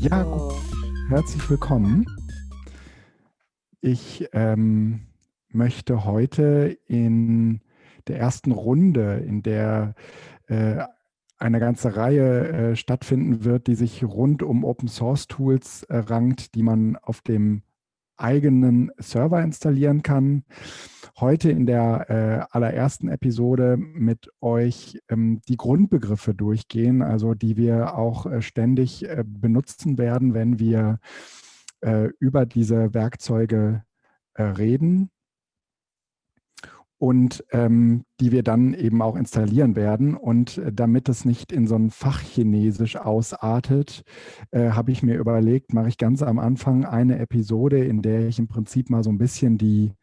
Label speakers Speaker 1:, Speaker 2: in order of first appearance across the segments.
Speaker 1: Ja, herzlich willkommen. Ich ähm, möchte heute in der ersten Runde, in der äh, eine ganze Reihe äh, stattfinden wird, die sich rund um Open Source Tools äh, rankt, die man auf dem eigenen Server installieren kann. Heute in der äh, allerersten Episode mit euch ähm, die Grundbegriffe durchgehen, also die wir auch äh, ständig äh, benutzen werden, wenn wir äh, über diese Werkzeuge äh, reden und ähm, die wir dann eben auch installieren werden. Und äh, damit es nicht in so ein Fachchinesisch ausartet, äh, habe ich mir überlegt, mache ich ganz am Anfang eine Episode, in der ich im Prinzip mal so ein bisschen die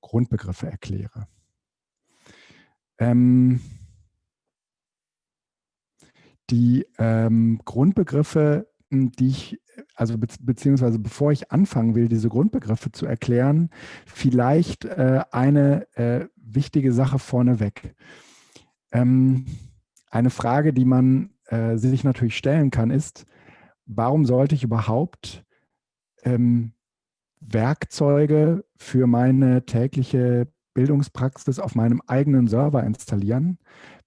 Speaker 1: Grundbegriffe erkläre. Ähm, die ähm, Grundbegriffe, hm, die ich, also be beziehungsweise bevor ich anfangen will, diese Grundbegriffe zu erklären, vielleicht äh, eine äh, wichtige Sache vorneweg. Ähm, eine Frage, die man äh, sich natürlich stellen kann, ist, warum sollte ich überhaupt ähm, Werkzeuge für meine tägliche Bildungspraxis auf meinem eigenen Server installieren,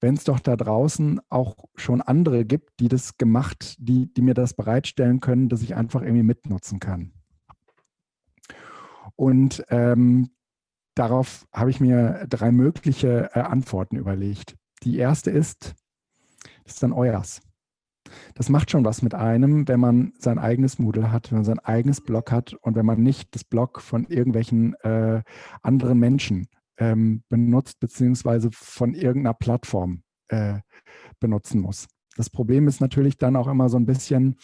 Speaker 1: wenn es doch da draußen auch schon andere gibt, die das gemacht, die, die mir das bereitstellen können, dass ich einfach irgendwie mitnutzen kann. Und ähm, Darauf habe ich mir drei mögliche äh, Antworten überlegt. Die erste ist, das ist dann euers. Das macht schon was mit einem, wenn man sein eigenes Moodle hat, wenn man sein eigenes Blog hat und wenn man nicht das Blog von irgendwelchen äh, anderen Menschen ähm, benutzt, beziehungsweise von irgendeiner Plattform äh, benutzen muss. Das Problem ist natürlich dann auch immer so ein bisschen,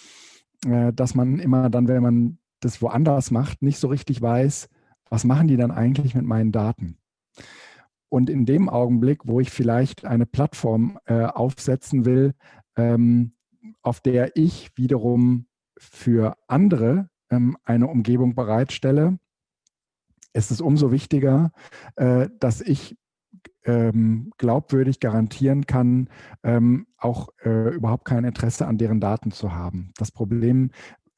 Speaker 1: äh, dass man immer dann, wenn man das woanders macht, nicht so richtig weiß, was machen die dann eigentlich mit meinen Daten? Und in dem Augenblick, wo ich vielleicht eine Plattform äh, aufsetzen will, ähm, auf der ich wiederum für andere ähm, eine Umgebung bereitstelle, ist es umso wichtiger, äh, dass ich ähm, glaubwürdig garantieren kann, ähm, auch äh, überhaupt kein Interesse an deren Daten zu haben. Das Problem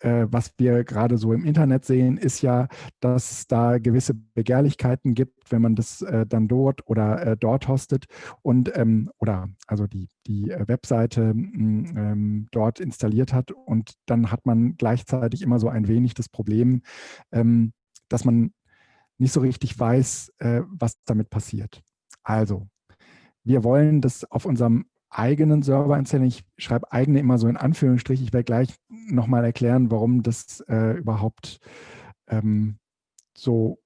Speaker 1: äh, was wir gerade so im Internet sehen, ist ja, dass es da gewisse Begehrlichkeiten gibt, wenn man das äh, dann dort oder äh, dort hostet und ähm, oder also die, die äh, Webseite ähm, dort installiert hat und dann hat man gleichzeitig immer so ein wenig das Problem, ähm, dass man nicht so richtig weiß, äh, was damit passiert. Also, wir wollen das auf unserem eigenen Server installieren. Ich schreibe eigene immer so in Anführungsstrich. Ich werde gleich nochmal erklären, warum das äh, überhaupt ähm, so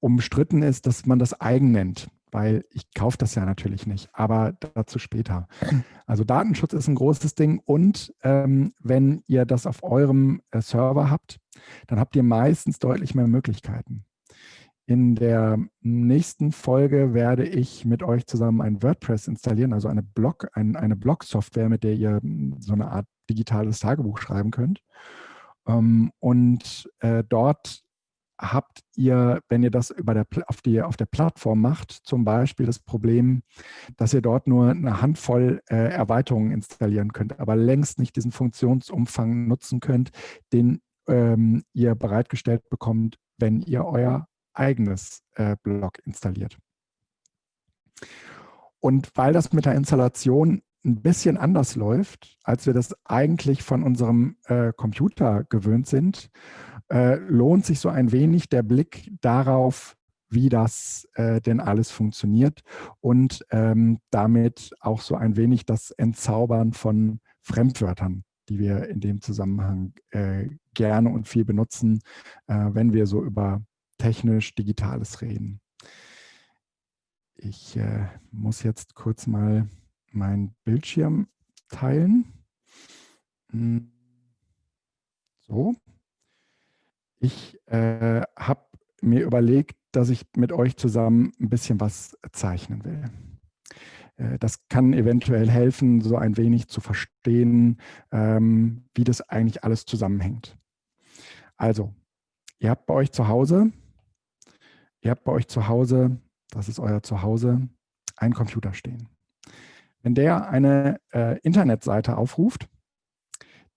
Speaker 1: umstritten ist, dass man das eigen nennt, weil ich kaufe das ja natürlich nicht, aber dazu später. Also Datenschutz ist ein großes Ding und ähm, wenn ihr das auf eurem äh, Server habt, dann habt ihr meistens deutlich mehr Möglichkeiten. In der nächsten Folge werde ich mit euch zusammen ein WordPress installieren, also eine Blog, ein, eine Blog-Software, mit der ihr so eine Art digitales Tagebuch schreiben könnt. Ähm, und äh, dort habt ihr, wenn ihr das über der, auf, die, auf der Plattform macht, zum Beispiel das Problem, dass ihr dort nur eine Handvoll äh, Erweiterungen installieren könnt, aber längst nicht diesen Funktionsumfang nutzen könnt, den ähm, ihr bereitgestellt bekommt, wenn ihr euer eigenes äh, Blog installiert. Und weil das mit der Installation ein bisschen anders läuft, als wir das eigentlich von unserem äh, Computer gewöhnt sind, äh, lohnt sich so ein wenig der Blick darauf, wie das äh, denn alles funktioniert und ähm, damit auch so ein wenig das Entzaubern von Fremdwörtern, die wir in dem Zusammenhang äh, gerne und viel benutzen, äh, wenn wir so über technisch Digitales reden. Ich äh, muss jetzt kurz mal meinen Bildschirm teilen. Hm. So. Ich äh, habe mir überlegt, dass ich mit euch zusammen ein bisschen was zeichnen will. Äh, das kann eventuell helfen, so ein wenig zu verstehen, ähm, wie das eigentlich alles zusammenhängt. Also, ihr habt bei euch zu Hause Ihr habt bei euch zu Hause, das ist euer Zuhause, einen Computer stehen. Wenn der eine äh, Internetseite aufruft,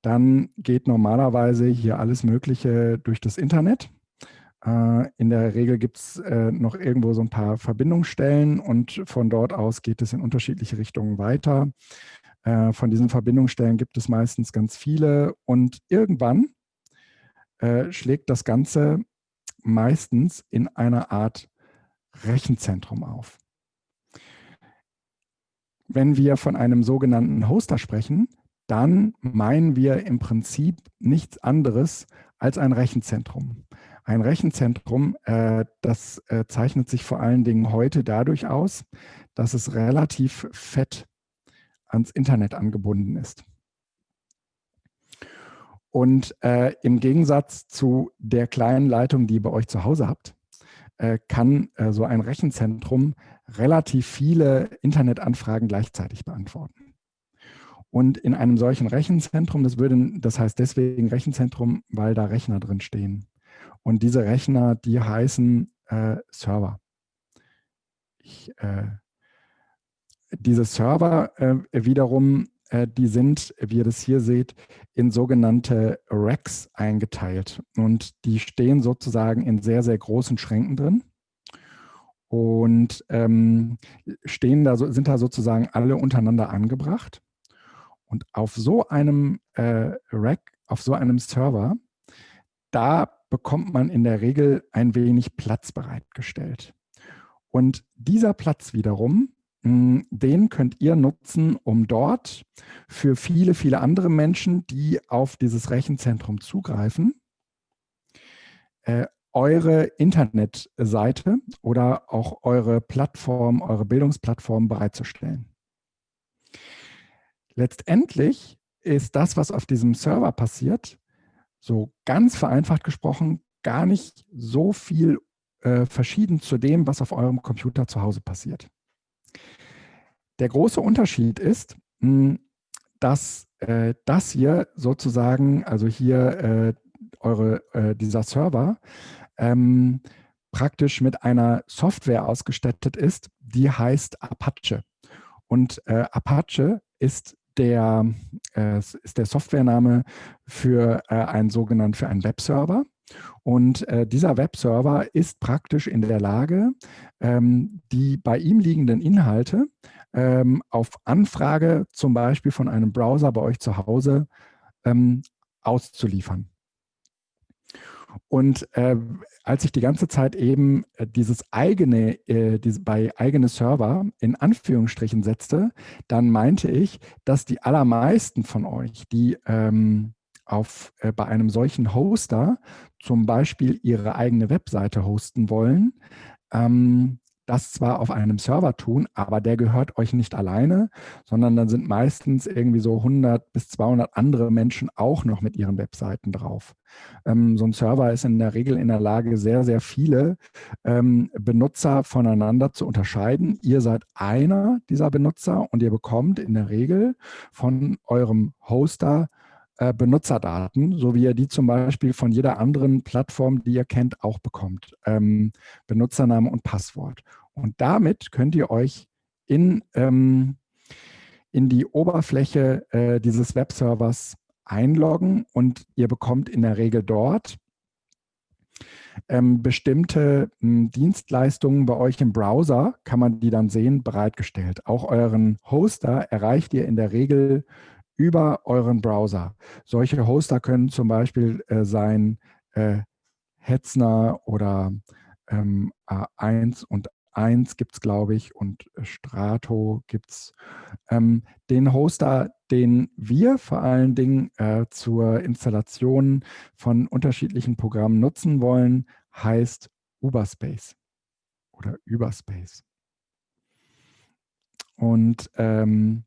Speaker 1: dann geht normalerweise hier alles Mögliche durch das Internet. Äh, in der Regel gibt es äh, noch irgendwo so ein paar Verbindungsstellen und von dort aus geht es in unterschiedliche Richtungen weiter. Äh, von diesen Verbindungsstellen gibt es meistens ganz viele und irgendwann schlägt das Ganze meistens in einer Art Rechenzentrum auf. Wenn wir von einem sogenannten Hoster sprechen, dann meinen wir im Prinzip nichts anderes als ein Rechenzentrum. Ein Rechenzentrum, äh, das äh, zeichnet sich vor allen Dingen heute dadurch aus, dass es relativ fett ans Internet angebunden ist. Und äh, im Gegensatz zu der kleinen Leitung, die ihr bei euch zu Hause habt, äh, kann äh, so ein Rechenzentrum relativ viele Internetanfragen gleichzeitig beantworten. Und in einem solchen Rechenzentrum, das, würde, das heißt deswegen Rechenzentrum, weil da Rechner drin stehen. Und diese Rechner, die heißen äh, Server. Ich, äh, diese Server äh, wiederum, die sind, wie ihr das hier seht, in sogenannte Racks eingeteilt. Und die stehen sozusagen in sehr, sehr großen Schränken drin und ähm, stehen da, sind da sozusagen alle untereinander angebracht. Und auf so einem äh, Rack, auf so einem Server, da bekommt man in der Regel ein wenig Platz bereitgestellt. Und dieser Platz wiederum, den könnt ihr nutzen, um dort für viele, viele andere Menschen, die auf dieses Rechenzentrum zugreifen, äh, eure Internetseite oder auch eure Plattform, eure Bildungsplattform bereitzustellen. Letztendlich ist das, was auf diesem Server passiert, so ganz vereinfacht gesprochen, gar nicht so viel äh, verschieden zu dem, was auf eurem Computer zu Hause passiert. Der große Unterschied ist, hm, dass äh, das hier sozusagen, also hier äh, eure, äh, dieser Server, ähm, praktisch mit einer Software ausgestattet ist, die heißt Apache. Und äh, Apache ist der, äh, ist der Softwarename für äh, einen sogenannten für einen Webserver. Und äh, dieser Webserver ist praktisch in der Lage, ähm, die bei ihm liegenden Inhalte ähm, auf Anfrage zum Beispiel von einem Browser bei euch zu Hause ähm, auszuliefern. Und äh, als ich die ganze Zeit eben äh, dieses eigene, äh, diese, bei eigene Server in Anführungsstrichen setzte, dann meinte ich, dass die allermeisten von euch, die ähm, auf, äh, bei einem solchen Hoster zum Beispiel ihre eigene Webseite hosten wollen, ähm, das zwar auf einem Server tun, aber der gehört euch nicht alleine, sondern dann sind meistens irgendwie so 100 bis 200 andere Menschen auch noch mit ihren Webseiten drauf. Ähm, so ein Server ist in der Regel in der Lage, sehr, sehr viele ähm, Benutzer voneinander zu unterscheiden. Ihr seid einer dieser Benutzer und ihr bekommt in der Regel von eurem Hoster Benutzerdaten, so wie ihr die zum Beispiel von jeder anderen Plattform, die ihr kennt, auch bekommt. Ähm, Benutzername und Passwort. Und damit könnt ihr euch in, ähm, in die Oberfläche äh, dieses Webservers einloggen und ihr bekommt in der Regel dort ähm, bestimmte m, hm, Dienstleistungen bei euch im Browser, kann man die dann sehen, bereitgestellt. Auch euren Hoster erreicht ihr in der Regel über euren Browser. Solche Hoster können zum Beispiel äh, sein äh, Hetzner oder ähm, A1 und 1 gibt es, glaube ich, und Strato gibt es. Ähm, den Hoster, den wir vor allen Dingen äh, zur Installation von unterschiedlichen Programmen nutzen wollen, heißt Uberspace oder Überspace. Und ähm,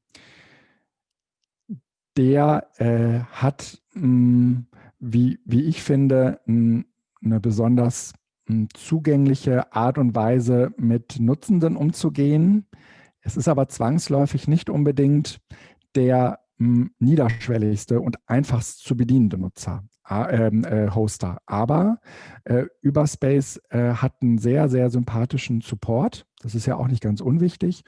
Speaker 1: der äh, hat, mh, hm, wie, wie ich finde, mh, eine besonders mh, zugängliche Art und Weise, mit Nutzenden umzugehen. Es ist aber zwangsläufig nicht unbedingt der niederschwelligste und einfachst zu bedienende Nutzer. Ähm, äh, Hoster. Aber äh, Überspace äh, hat einen sehr, sehr sympathischen Support. Das ist ja auch nicht ganz unwichtig.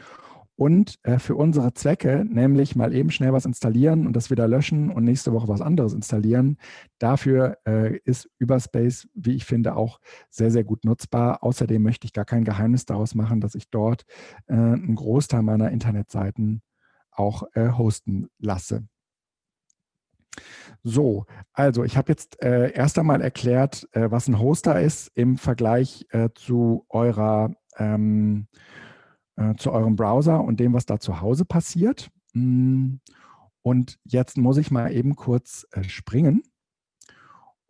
Speaker 1: Und äh, für unsere Zwecke, nämlich mal eben schnell was installieren und das wieder löschen und nächste Woche was anderes installieren, dafür äh, ist Überspace, wie ich finde, auch sehr, sehr gut nutzbar. Außerdem möchte ich gar kein Geheimnis daraus machen, dass ich dort äh, einen Großteil meiner Internetseiten auch äh, hosten lasse. So, also ich habe jetzt äh, erst einmal erklärt, äh, was ein Hoster ist im Vergleich äh, zu eurer ähm, äh, zu eurem Browser und dem, was da zu Hause passiert. Mm, und jetzt muss ich mal eben kurz äh, springen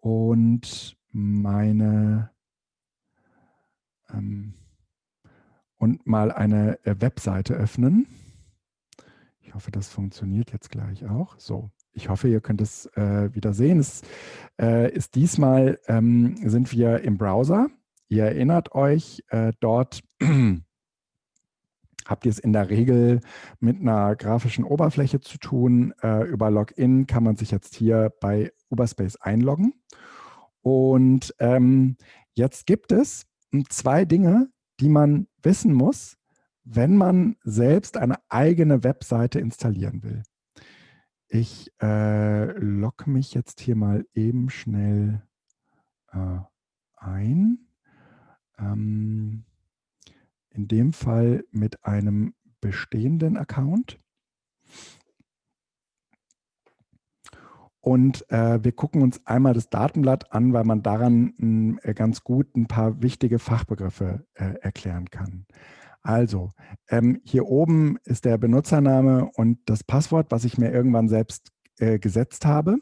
Speaker 1: und meine ähm, und mal eine äh, Webseite öffnen. Ich hoffe, das funktioniert jetzt gleich auch. So, ich hoffe, ihr könnt es wieder sehen. Es ist diesmal, ähm, sind wir im Browser. Ihr erinnert euch, dort habt ihr es in der Regel mit einer grafischen Oberfläche zu tun. Äh, über Login kann man sich jetzt hier bei Uberspace einloggen. Und ähm, jetzt gibt es zwei Dinge, die man wissen muss, wenn man selbst eine eigene Webseite installieren will. Ich äh, logge mich jetzt hier mal eben schnell äh, ein. Ähm, in dem Fall mit einem bestehenden Account. Und äh, wir gucken uns einmal das Datenblatt an, weil man daran äh, ganz gut ein paar wichtige Fachbegriffe äh, erklären kann. Also, ähm, hier oben ist der Benutzername und das Passwort, was ich mir irgendwann selbst äh, gesetzt habe.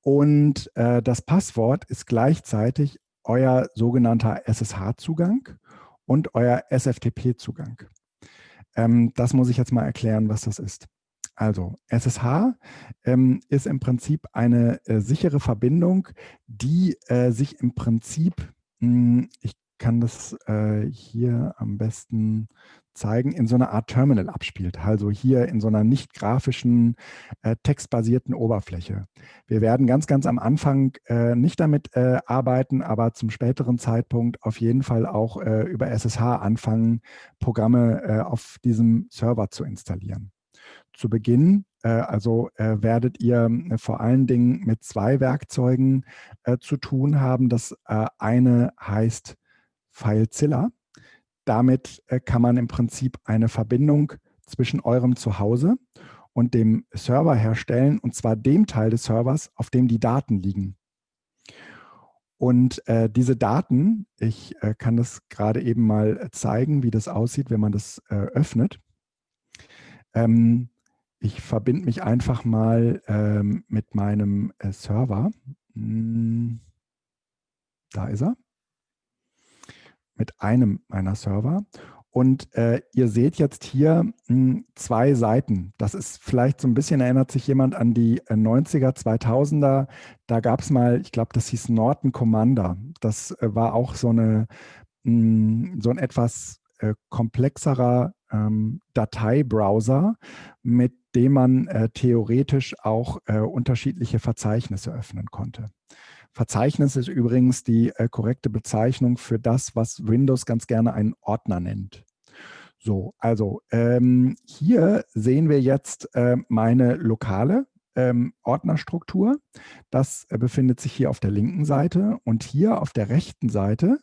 Speaker 1: Und äh, das Passwort ist gleichzeitig euer sogenannter SSH-Zugang und euer SFTP-Zugang. Ähm, das muss ich jetzt mal erklären, was das ist. Also SSH ähm, ist im Prinzip eine äh, sichere Verbindung, die äh, sich im Prinzip, mh, hm, ich kann das äh, hier am besten zeigen, in so einer Art Terminal abspielt. Also hier in so einer nicht grafischen, äh, textbasierten Oberfläche. Wir werden ganz, ganz am Anfang äh, nicht damit äh, arbeiten, aber zum späteren Zeitpunkt auf jeden Fall auch äh, über SSH anfangen, Programme äh, auf diesem Server zu installieren. Zu Beginn, äh, also werdet ihr vor allen Dingen mit zwei Werkzeugen zu tun haben. Das eine heißt FileZilla. Damit äh, kann man im Prinzip eine Verbindung zwischen eurem Zuhause und dem Server herstellen, und zwar dem Teil des Servers, auf dem die Daten liegen. Und äh, diese Daten, ich äh, kann das gerade eben mal zeigen, wie das aussieht, wenn man das äh, öffnet. Ähm, ich verbinde mich einfach mal ähm, mit meinem äh, Server. Hm, da ist er mit einem meiner Server. Und äh, ihr seht jetzt hier mh, hm, zwei Seiten. Das ist vielleicht so ein bisschen, erinnert sich jemand an die äh, 90er, 2000er. Da gab es mal, ich glaube, das hieß Norton Commander. Das äh, war auch so, eine, mh, hm, so ein etwas äh, komplexerer ähm, Dateibrowser, mit dem man äh, theoretisch auch äh, unterschiedliche Verzeichnisse öffnen konnte. Verzeichnis ist übrigens die äh, korrekte Bezeichnung für das, was Windows ganz gerne einen Ordner nennt. So, also ähm, hier sehen wir jetzt äh, meine lokale ähm, Ordnerstruktur. Das äh, befindet sich hier auf der linken Seite und hier auf der rechten Seite,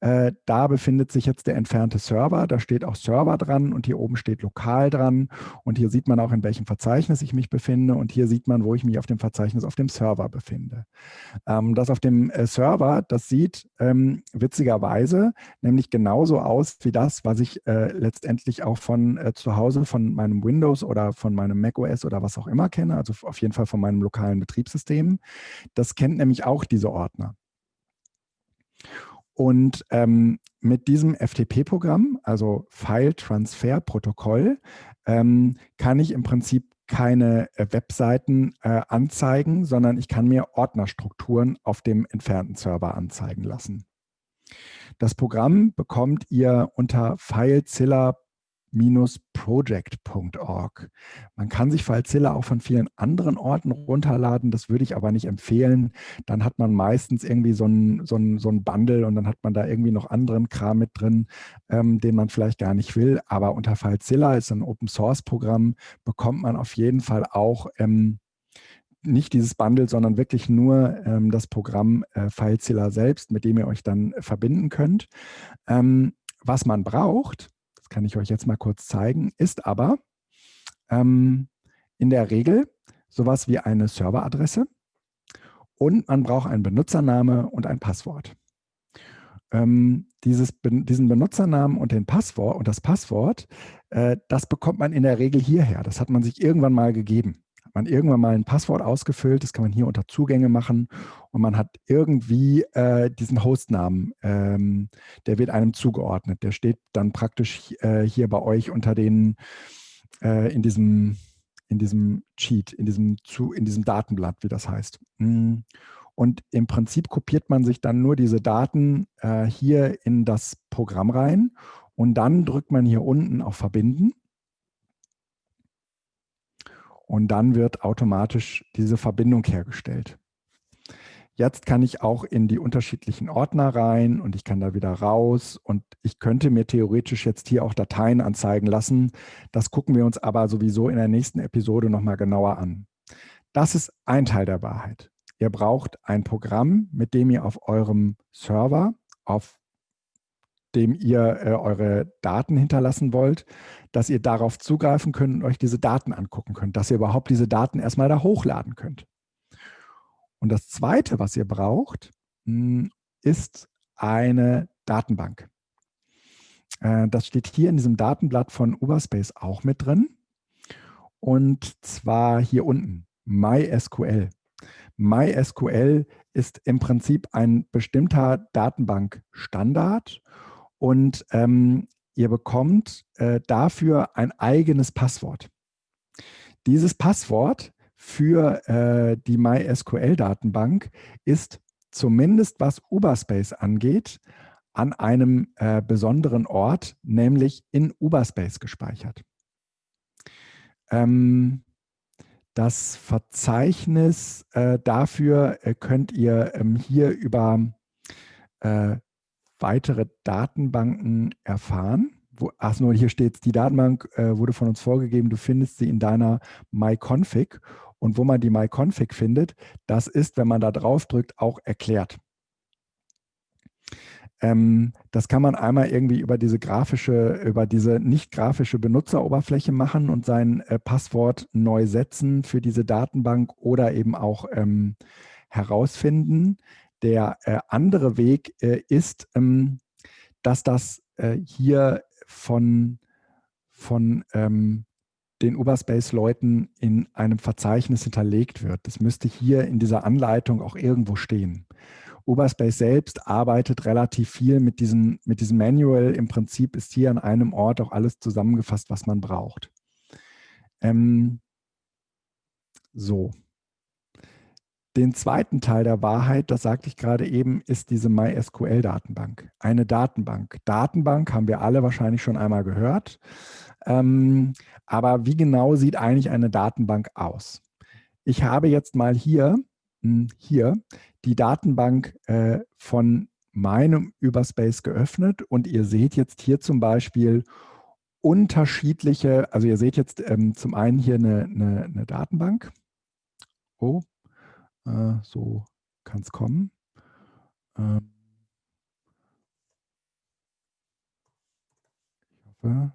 Speaker 1: äh, da befindet sich jetzt der entfernte Server. Da steht auch Server dran und hier oben steht lokal dran und hier sieht man auch, in welchem Verzeichnis ich mich befinde und hier sieht man, wo ich mich auf dem Verzeichnis auf dem Server befinde. Ähm, das auf dem äh, Server, das sieht ähm, witzigerweise nämlich genauso aus wie das, was ich äh, letztendlich auch von äh, zu Hause von meinem Windows oder von meinem macOS oder was auch immer kenne, also auf jeden Fall von meinem lokalen Betriebssystem. Das kennt nämlich auch diese Ordner. Und ähm, mit diesem FTP-Programm, also File Transfer Protokoll, ähm, kann ich im Prinzip keine äh, Webseiten äh, anzeigen, sondern ich kann mir Ordnerstrukturen auf dem entfernten Server anzeigen lassen. Das Programm bekommt ihr unter filezilla.com project.org. Man kann sich FileZilla auch von vielen anderen Orten runterladen, das würde ich aber nicht empfehlen. Dann hat man meistens irgendwie so ein, so ein, so ein Bundle und dann hat man da irgendwie noch anderen Kram mit drin, ähm, den man vielleicht gar nicht will. Aber unter FileZilla ist ein Open-Source-Programm, bekommt man auf jeden Fall auch ähm, nicht dieses Bundle, sondern wirklich nur ähm, das Programm äh, FileZilla selbst, mit dem ihr euch dann verbinden könnt. Ähm, was man braucht, kann ich euch jetzt mal kurz zeigen, ist aber ähm, in der Regel sowas wie eine Serveradresse und man braucht einen Benutzername und ein Passwort. Ähm, dieses, diesen Benutzernamen und den Passwort und das Passwort, äh, das bekommt man in der Regel hierher. Das hat man sich irgendwann mal gegeben man irgendwann mal ein Passwort ausgefüllt, das kann man hier unter Zugänge machen und man hat irgendwie äh, diesen Hostnamen, ähm, der wird einem zugeordnet. Der steht dann praktisch äh, hier bei euch unter den, äh, in diesem in diesem Cheat, in diesem, zu, in diesem Datenblatt, wie das heißt. Mm. Und im Prinzip kopiert man sich dann nur diese Daten äh, hier in das Programm rein und dann drückt man hier unten auf Verbinden und dann wird automatisch diese Verbindung hergestellt. Jetzt kann ich auch in die unterschiedlichen Ordner rein und ich kann da wieder raus und ich könnte mir theoretisch jetzt hier auch Dateien anzeigen lassen. Das gucken wir uns aber sowieso in der nächsten Episode nochmal genauer an. Das ist ein Teil der Wahrheit. Ihr braucht ein Programm, mit dem ihr auf eurem Server, auf dem ihr äh, eure Daten hinterlassen wollt, dass ihr darauf zugreifen könnt und euch diese Daten angucken könnt, dass ihr überhaupt diese Daten erstmal da hochladen könnt. Und das Zweite, was ihr braucht, hm, ist eine Datenbank. Äh, das steht hier in diesem Datenblatt von Uberspace auch mit drin. Und zwar hier unten, MySQL. MySQL ist im Prinzip ein bestimmter Datenbankstandard und ähm, ihr bekommt äh, dafür ein eigenes Passwort. Dieses Passwort für äh, die MySQL-Datenbank ist zumindest was Uberspace angeht, an einem äh, besonderen Ort, nämlich in Uberspace gespeichert. Ähm, das Verzeichnis äh, dafür äh, könnt ihr ähm, hier über äh, weitere Datenbanken erfahren. Wo, ach nur, hier steht die Datenbank äh, wurde von uns vorgegeben, du findest sie in deiner MyConfig. Und wo man die MyConfig findet, das ist, wenn man da drauf drückt, auch erklärt. Ähm, das kann man einmal irgendwie über diese grafische, über diese nicht grafische Benutzeroberfläche machen und sein äh, Passwort neu setzen für diese Datenbank oder eben auch ähm, herausfinden. Der äh, andere Weg äh, ist, ähm, dass das äh, hier von, von ähm, den Uberspace-Leuten in einem Verzeichnis hinterlegt wird. Das müsste hier in dieser Anleitung auch irgendwo stehen. Uberspace selbst arbeitet relativ viel mit diesem, mit diesem Manual. Im Prinzip ist hier an einem Ort auch alles zusammengefasst, was man braucht. Ähm, so. Den zweiten Teil der Wahrheit, das sagte ich gerade eben, ist diese MySQL-Datenbank. Eine Datenbank. Datenbank haben wir alle wahrscheinlich schon einmal gehört. Ähm, aber wie genau sieht eigentlich eine Datenbank aus? Ich habe jetzt mal hier, hm, hier die Datenbank äh, von meinem Überspace geöffnet und ihr seht jetzt hier zum Beispiel unterschiedliche, also ihr seht jetzt ähm, zum einen hier eine, eine, eine Datenbank. Oh, äh, so kann es kommen. Ähm ich hoffe,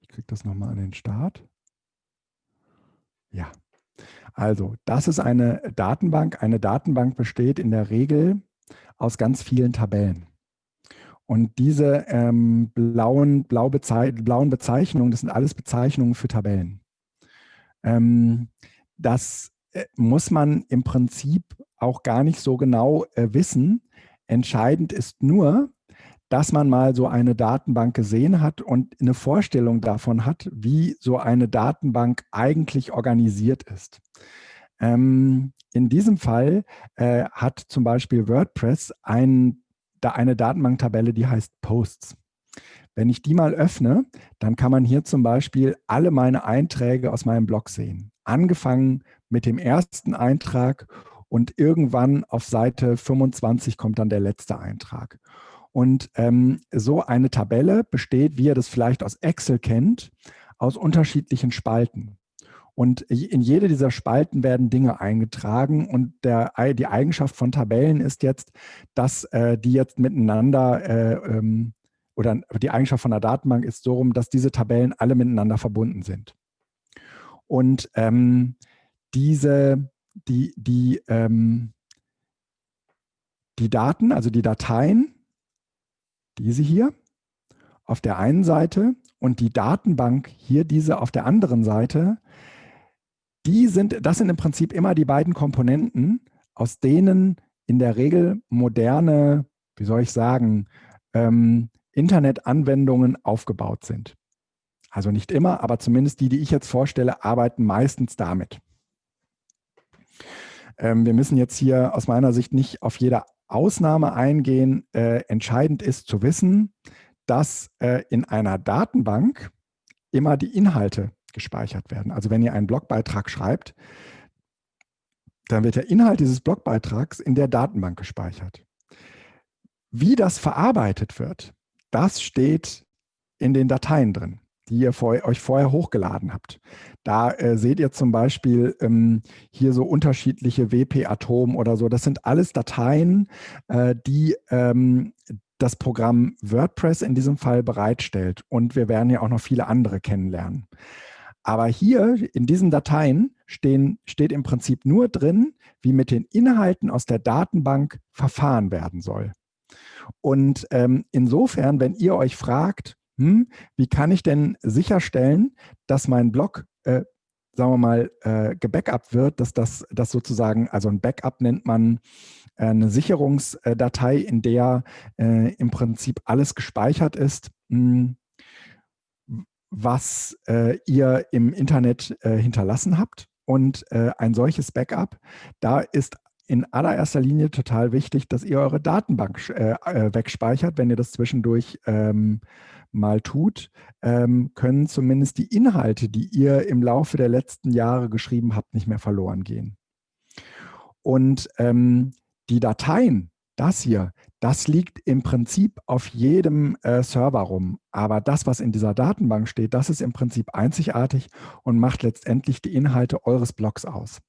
Speaker 1: ich kriege das nochmal an den Start. Ja, also das ist eine Datenbank. Eine Datenbank besteht in der Regel aus ganz vielen Tabellen. Und diese ähm, blauen, blau bezei blauen Bezeichnungen, das sind alles Bezeichnungen für Tabellen. Ähm, das muss man im Prinzip auch gar nicht so genau äh, wissen. Entscheidend ist nur, dass man mal so eine Datenbank gesehen hat und eine Vorstellung davon hat, wie so eine Datenbank eigentlich organisiert ist. Ähm, in diesem Fall äh, hat zum Beispiel WordPress ein, da eine Datenbanktabelle, die heißt Posts. Wenn ich die mal öffne, dann kann man hier zum Beispiel alle meine Einträge aus meinem Blog sehen. Angefangen mit dem ersten Eintrag und irgendwann auf Seite 25 kommt dann der letzte Eintrag. Und ähm, so eine Tabelle besteht, wie ihr das vielleicht aus Excel kennt, aus unterschiedlichen Spalten. Und in jede dieser Spalten werden Dinge eingetragen und der, die Eigenschaft von Tabellen ist jetzt, dass äh, die jetzt miteinander äh, ähm, oder die Eigenschaft von der Datenbank ist so rum, dass diese Tabellen alle miteinander verbunden sind. Und ähm, diese, die, die, ähm, die Daten, also die Dateien, diese hier auf der einen Seite und die Datenbank hier diese auf der anderen Seite, die sind, das sind im Prinzip immer die beiden Komponenten, aus denen in der Regel moderne, wie soll ich sagen, ähm, Internetanwendungen aufgebaut sind. Also nicht immer, aber zumindest die, die ich jetzt vorstelle, arbeiten meistens damit. Ähm, wir müssen jetzt hier aus meiner Sicht nicht auf jede Ausnahme eingehen. Äh, entscheidend ist zu wissen, dass äh, in einer Datenbank immer die Inhalte gespeichert werden. Also wenn ihr einen Blogbeitrag schreibt, dann wird der Inhalt dieses Blogbeitrags in der Datenbank gespeichert. Wie das verarbeitet wird, das steht in den Dateien drin, die ihr vor, euch vorher hochgeladen habt. Da äh, seht ihr zum Beispiel ähm, hier so unterschiedliche WP-Atom oder so. Das sind alles Dateien, äh, die ähm, das Programm WordPress in diesem Fall bereitstellt. Und wir werden ja auch noch viele andere kennenlernen. Aber hier in diesen Dateien stehen, steht im Prinzip nur drin, wie mit den Inhalten aus der Datenbank verfahren werden soll. Und ähm, insofern, wenn ihr euch fragt, hm, wie kann ich denn sicherstellen, dass mein Blog, äh, sagen wir mal, äh, gebackupt wird, dass das, das sozusagen, also ein Backup nennt man äh, eine Sicherungsdatei, in der äh, im Prinzip alles gespeichert ist, mh, hm, was äh, ihr im Internet äh, hinterlassen habt. Und äh, ein solches Backup, da ist in allererster Linie total wichtig, dass ihr eure Datenbank äh, äh, wegspeichert. Wenn ihr das zwischendurch ähm, mal tut, ähm, können zumindest die Inhalte, die ihr im Laufe der letzten Jahre geschrieben habt, nicht mehr verloren gehen. Und ähm, die Dateien, das hier, das liegt im Prinzip auf jedem äh, Server rum. Aber das, was in dieser Datenbank steht, das ist im Prinzip einzigartig und macht letztendlich die Inhalte eures Blogs aus.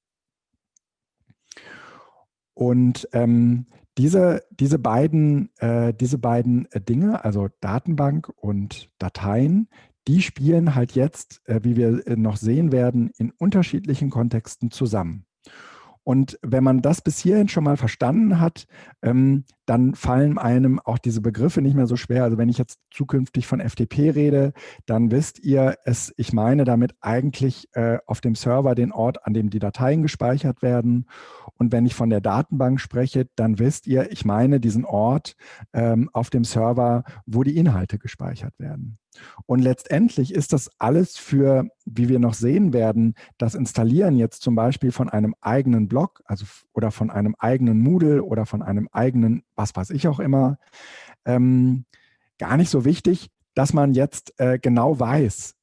Speaker 1: Und ähm, diese, diese beiden, äh, diese beiden äh, Dinge, also Datenbank und Dateien, die spielen halt jetzt, äh, wie wir äh, noch sehen werden, in unterschiedlichen Kontexten zusammen. Und wenn man das bis hierhin schon mal verstanden hat, ähm, dann fallen einem auch diese Begriffe nicht mehr so schwer. Also wenn ich jetzt zukünftig von FTP rede, dann wisst ihr es, ich meine damit eigentlich äh, auf dem Server den Ort, an dem die Dateien gespeichert werden. Und wenn ich von der Datenbank spreche, dann wisst ihr, ich meine diesen Ort ähm, auf dem Server, wo die Inhalte gespeichert werden. Und letztendlich ist das alles für, wie wir noch sehen werden, das Installieren jetzt zum Beispiel von einem eigenen Blog also, oder von einem eigenen Moodle oder von einem eigenen, was weiß ich auch immer, ähm, gar nicht so wichtig, dass man jetzt äh, genau weiß,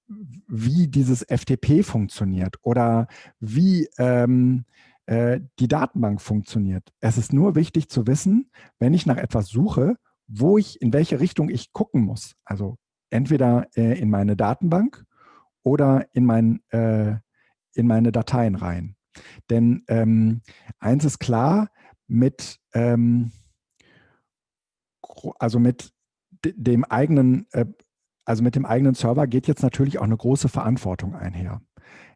Speaker 1: wie dieses FTP funktioniert oder wie ähm, äh, die Datenbank funktioniert. Es ist nur wichtig zu wissen, wenn ich nach etwas suche, wo ich, in welche Richtung ich gucken muss. Also entweder äh, in meine Datenbank oder in, mein, äh, in meine Dateien rein. Denn ähm, eins ist klar, mit, ähm, also mit dem eigenen, äh, also mit dem eigenen Server geht jetzt natürlich auch eine große Verantwortung einher.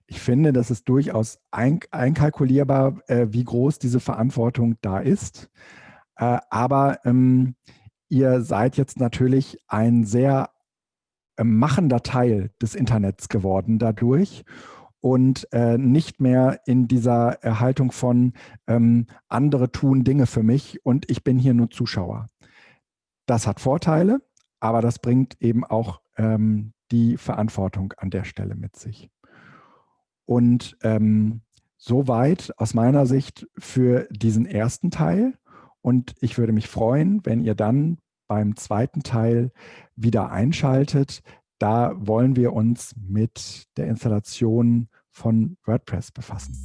Speaker 1: Ich finde, das ist durchaus ein, einkalkulierbar, äh, wie groß diese Verantwortung da ist. Äh, aber ähm, ihr seid jetzt natürlich ein sehr machender Teil des Internets geworden dadurch und äh, nicht mehr in dieser Erhaltung von ähm, andere tun Dinge für mich und ich bin hier nur Zuschauer. Das hat Vorteile, aber das bringt eben auch ähm, die Verantwortung an der Stelle mit sich. Und ähm, soweit aus meiner Sicht für diesen ersten Teil. Und ich würde mich freuen, wenn ihr dann beim zweiten Teil wieder einschaltet. Da wollen wir uns mit der Installation von WordPress befassen.